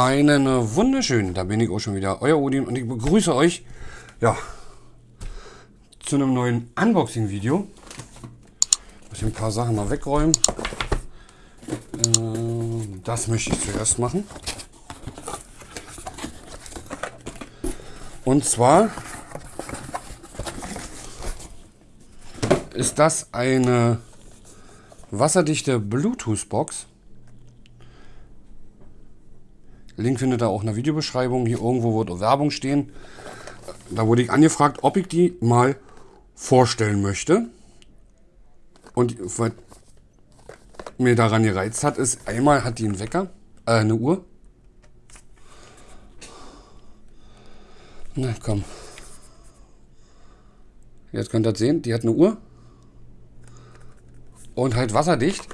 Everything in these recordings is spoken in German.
Einen wunderschönen, da bin ich auch schon wieder, euer Odin und ich begrüße euch, ja, zu einem neuen Unboxing-Video. Ich muss ein paar Sachen mal wegräumen. Äh, das möchte ich zuerst machen. Und zwar ist das eine wasserdichte Bluetooth-Box Link findet ihr auch in der Videobeschreibung. Hier irgendwo wird Werbung stehen. Da wurde ich angefragt, ob ich die mal vorstellen möchte. Und was mir daran gereizt hat, ist, einmal hat die einen Wecker, äh, eine Uhr. Na komm. Jetzt könnt ihr das sehen, die hat eine Uhr. Und halt wasserdicht.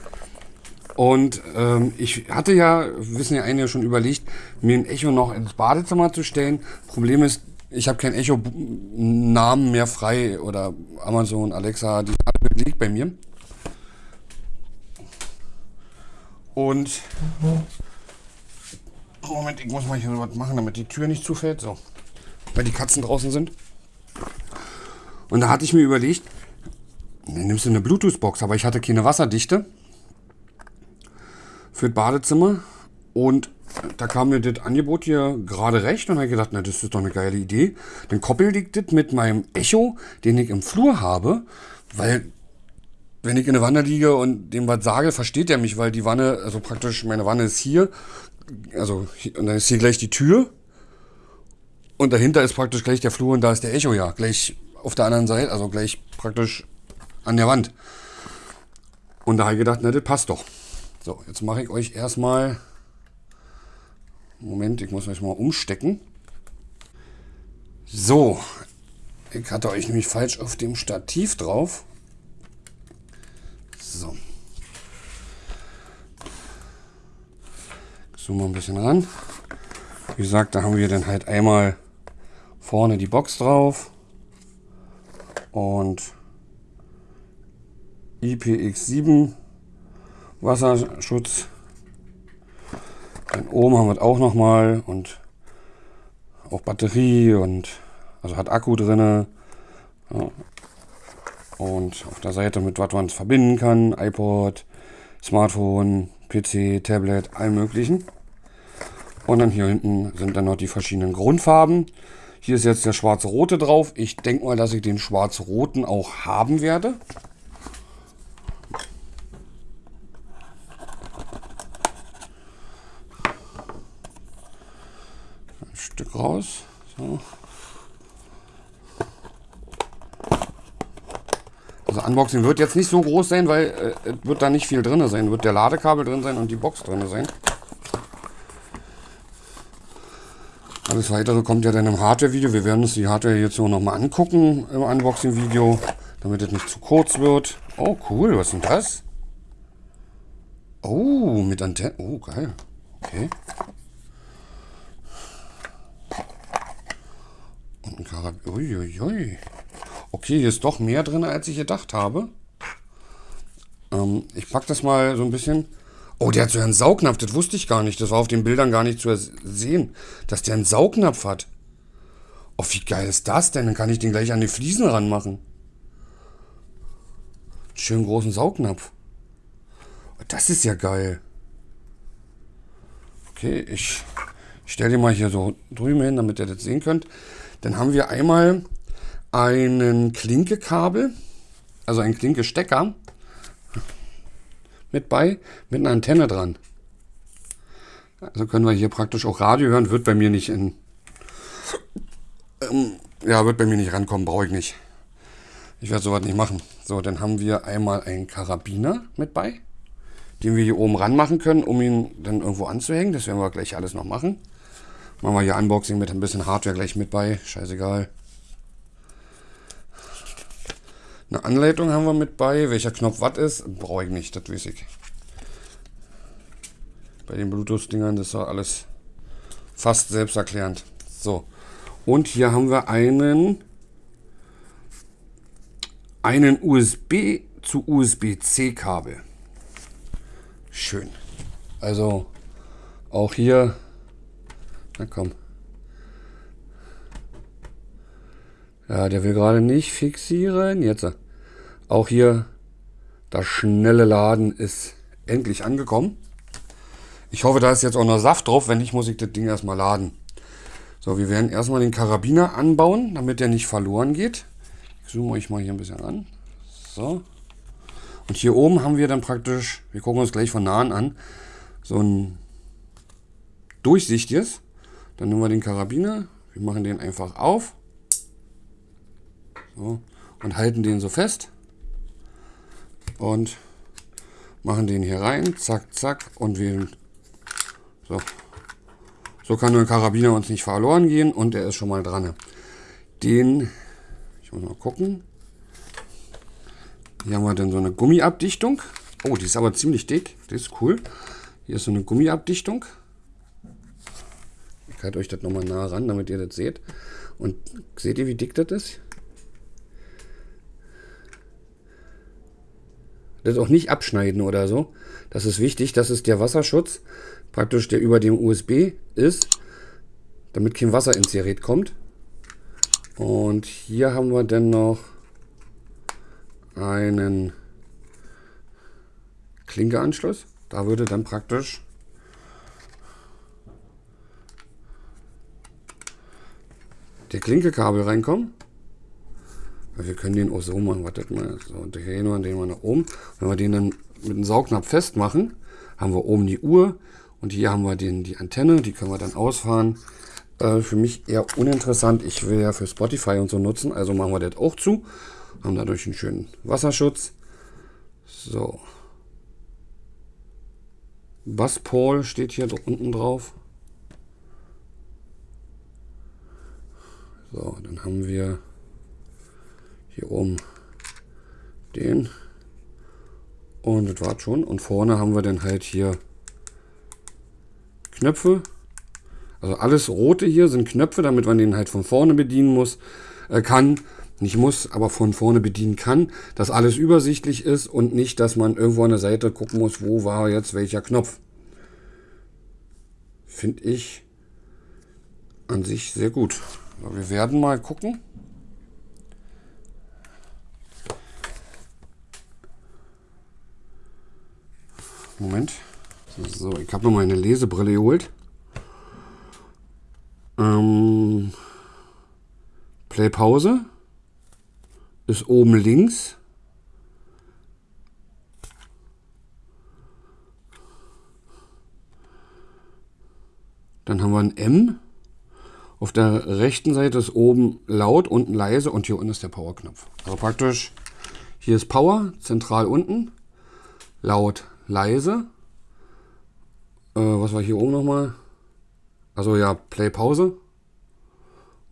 Und ähm, ich hatte ja, wissen ja einige schon überlegt, mir ein Echo noch ins Badezimmer zu stellen. Problem ist, ich habe kein Echo-Namen mehr frei oder Amazon, Alexa, die liegt bei mir. Und Moment, ich muss mal hier was machen, damit die Tür nicht zufällt. So, weil die Katzen draußen sind. Und da hatte ich mir überlegt, dann nimmst du eine Bluetooth-Box, aber ich hatte keine Wasserdichte für das Badezimmer. Und da kam mir das Angebot hier gerade recht und habe gedacht, na, das ist doch eine geile Idee. Dann koppel ich das mit meinem Echo, den ich im Flur habe, weil wenn ich in der Wanne liege und dem was sage, versteht er mich, weil die Wanne, also praktisch meine Wanne ist hier, also und dann ist hier gleich die Tür und dahinter ist praktisch gleich der Flur und da ist der Echo ja, gleich auf der anderen Seite, also gleich praktisch an der Wand. Und da habe ich gedacht, na, das passt doch. So, jetzt mache ich euch erstmal... Moment, ich muss euch mal umstecken. So, ich hatte euch nämlich falsch auf dem Stativ drauf. So. Zoom mal ein bisschen ran. Wie gesagt, da haben wir dann halt einmal vorne die Box drauf und IPX7 Wasserschutz. Dann oben haben wir es auch nochmal und auch Batterie und also hat Akku drin. Ja. Und auf der Seite mit was man es verbinden kann, iPod, Smartphone, PC, Tablet, allen möglichen. Und dann hier hinten sind dann noch die verschiedenen Grundfarben. Hier ist jetzt der schwarze-rote drauf. Ich denke mal, dass ich den schwarz-roten auch haben werde. Stück raus. So. Also Unboxing wird jetzt nicht so groß sein, weil äh, wird da nicht viel drin sein. Wird der Ladekabel drin sein und die Box drin sein. Alles weitere kommt ja dann im Hardware-Video. Wir werden uns die Hardware jetzt so nochmal angucken im Unboxing-Video, damit es nicht zu kurz wird. Oh, cool. Was ist denn das? Oh, mit Antenne. Oh, geil. Okay. Uiuiui. Okay, hier ist doch mehr drin, als ich gedacht habe. Ähm, ich packe das mal so ein bisschen. Oh, der hat so einen Saugnapf, das wusste ich gar nicht. Das war auf den Bildern gar nicht zu sehen, dass der einen Saugnapf hat. Oh, wie geil ist das denn? Dann kann ich den gleich an die Fliesen ranmachen. Schönen großen Saugnapf. Das ist ja geil. Okay, ich stelle den mal hier so drüben hin, damit ihr das sehen könnt. Dann haben wir einmal einen Klinkekabel, also ein Klinkestecker mit bei, mit einer Antenne dran. Also können wir hier praktisch auch Radio hören, wird bei mir nicht in, ähm, ja, wird bei mir nicht rankommen, brauche ich nicht. Ich werde sowas nicht machen. So, dann haben wir einmal einen Karabiner mit bei, den wir hier oben ranmachen können, um ihn dann irgendwo anzuhängen. Das werden wir gleich alles noch machen. Machen wir hier Unboxing mit ein bisschen Hardware gleich mit bei. Scheißegal. Eine Anleitung haben wir mit bei. Welcher Knopf was ist, brauche ich nicht, das weiß ich. Bei den Bluetooth-Dingern ist ja alles fast selbsterklärend. So. Und hier haben wir einen, einen USB zu USB-C Kabel. Schön. Also auch hier Na komm. Ja, der will gerade nicht fixieren. Jetzt. Auch hier das schnelle Laden ist endlich angekommen. Ich hoffe, da ist jetzt auch noch Saft drauf. Wenn nicht, muss ich das Ding erstmal laden. So, wir werden erstmal den Karabiner anbauen, damit der nicht verloren geht. Ich zoome euch mal hier ein bisschen an. So. Und hier oben haben wir dann praktisch, wir gucken uns gleich von nahen an, so ein durchsichtiges. Dann nehmen wir den Karabiner, wir machen den einfach auf so, und halten den so fest und machen den hier rein, zack, zack und wählen. So. So kann der Karabiner uns nicht verloren gehen und er ist schon mal dran. Den, ich muss mal gucken. Hier haben wir dann so eine Gummiabdichtung. Oh, die ist aber ziemlich dick. Das ist cool. Hier ist so eine Gummiabdichtung. Ich halte euch das nochmal nah ran, damit ihr das seht. Und seht ihr, wie dick das ist? Das auch nicht abschneiden oder so. Das ist wichtig. Das ist der Wasserschutz, praktisch der über dem USB ist, damit kein Wasser ins Gerät kommt. Und hier haben wir dann noch einen Klinkeanschluss. Da würde dann praktisch der Klinkekabel reinkommen. Wir können den auch so machen, wartet mal, so, drehen wir den mal nach oben. Wenn wir den dann mit einem Saugnapf festmachen, haben wir oben die Uhr und hier haben wir den, die Antenne, die können wir dann ausfahren. Äh, für mich eher uninteressant, ich will ja für Spotify und so nutzen, also machen wir das auch zu. Haben dadurch einen schönen Wasserschutz. So. Bass Paul steht hier unten drauf. So, dann haben wir hier oben den. Und das war schon. Und vorne haben wir dann halt hier Knöpfe. Also alles rote hier sind Knöpfe, damit man den halt von vorne bedienen muss, äh, kann. Nicht muss, aber von vorne bedienen kann. Dass alles übersichtlich ist und nicht, dass man irgendwo an der Seite gucken muss, wo war jetzt welcher Knopf. Finde ich an sich sehr gut. Wir werden mal gucken. Moment. So, ich habe noch mal eine Lesebrille geholt. Ähm, Play Pause ist oben links. Dann haben wir ein M. Auf der rechten Seite ist oben laut, unten leise und hier unten ist der Power-Knopf. Also praktisch, hier ist Power, zentral unten, laut, leise. Äh, was war hier oben nochmal? Also ja, Play Pause.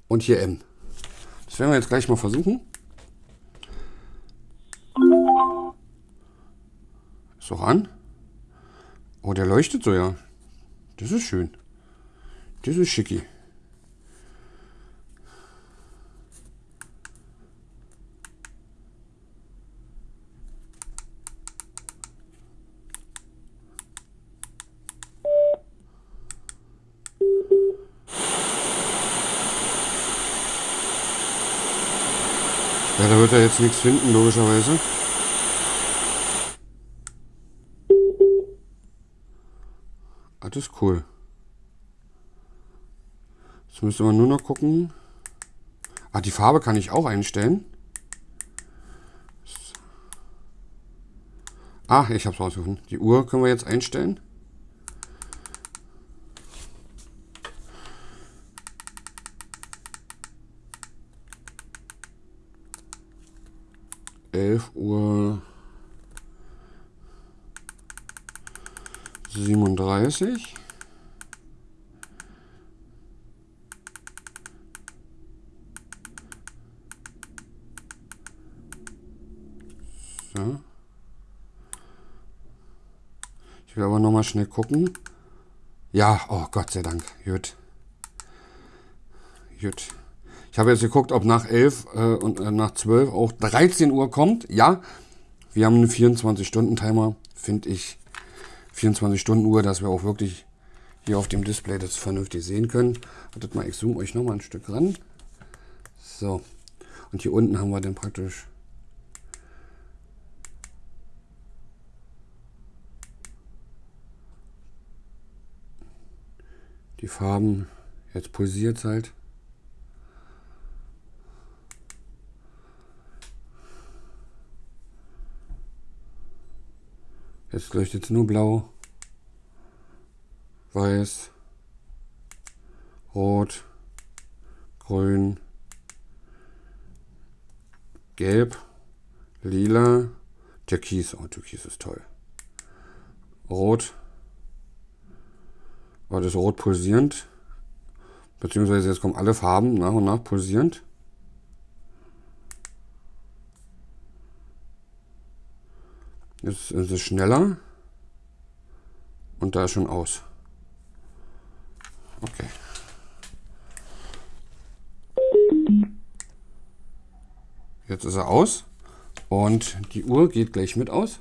Und hier M. Das werden wir jetzt gleich mal versuchen. Ist doch an. Oh, der leuchtet so, ja. Das ist schön. Das ist schicki. Jetzt nichts finden, logischerweise. Ah, das ist cool. Jetzt müsste man nur noch gucken. Ah, die Farbe kann ich auch einstellen. Ah, ich habe es rausgefunden. Die Uhr können wir jetzt einstellen. 11 Uhr 37. So. Ich will aber noch mal schnell gucken. Ja, oh Gott sei Dank. Gut. Gut. Ich habe jetzt geguckt, ob nach 11 äh, und äh, nach 12 auch 13 Uhr kommt. Ja, wir haben einen 24-Stunden-Timer, finde ich. 24-Stunden-Uhr, dass wir auch wirklich hier auf dem Display das vernünftig sehen können. Wartet mal, ich zoome euch noch mal ein Stück ran. So. Und hier unten haben wir dann praktisch die Farben. Jetzt pulsiert es halt. Jetzt leuchtet es nur blau, weiß, rot, grün, gelb, lila, türkis. Oh, türkis ist toll. Rot. War das rot pulsierend. Beziehungsweise jetzt kommen alle Farben nach und nach pulsierend. Jetzt ist es schneller. Und da ist schon aus. Okay. Jetzt ist er aus. Und die Uhr geht gleich mit aus.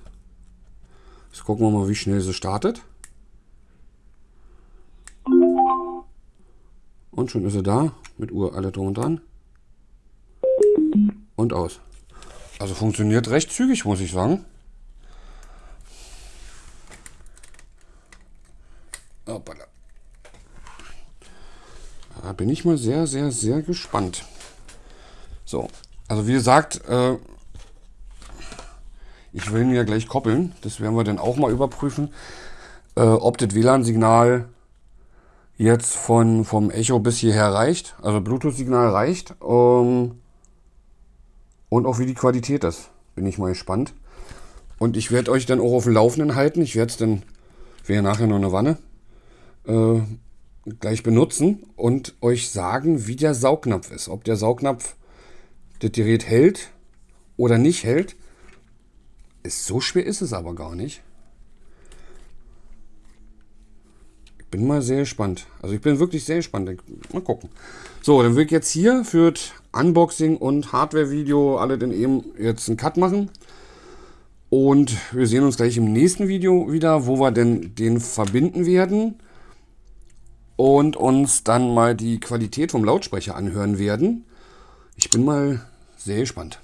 Jetzt gucken wir mal, wie schnell sie startet. Und schon ist sie da. Mit Uhr alle drum und dran. Und aus. Also funktioniert recht zügig, muss ich sagen. Hoppala. Da bin ich mal sehr, sehr, sehr gespannt. So, also wie gesagt, äh, ich will ihn ja gleich koppeln. Das werden wir dann auch mal überprüfen, äh, ob das WLAN-Signal jetzt von, vom Echo bis hierher reicht. Also Bluetooth-Signal reicht. Ähm, und auch wie die Qualität ist. Bin ich mal gespannt. Und ich werde euch dann auch auf dem Laufenden halten. Ich werde es dann, wäre nachher noch eine Wanne, äh, gleich benutzen und euch sagen, wie der Saugnapf ist. Ob der Saugnapf das Gerät hält oder nicht hält. Ist so schwer ist es aber gar nicht. Ich bin mal sehr gespannt. Also ich bin wirklich sehr gespannt. Mal gucken. So, dann will ich jetzt hier für Unboxing und Hardware-Video alle dann eben jetzt einen Cut machen. Und wir sehen uns gleich im nächsten Video wieder, wo wir denn den verbinden werden und uns dann mal die Qualität vom Lautsprecher anhören werden. Ich bin mal sehr gespannt.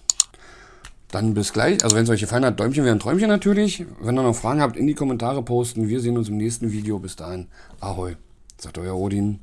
Dann bis gleich. Also wenn es euch gefallen hat, Däumchen wäre ein Träumchen natürlich. Wenn ihr noch Fragen habt, in die Kommentare posten. Wir sehen uns im nächsten Video. Bis dahin. Ahoi. Sagt euer Odin.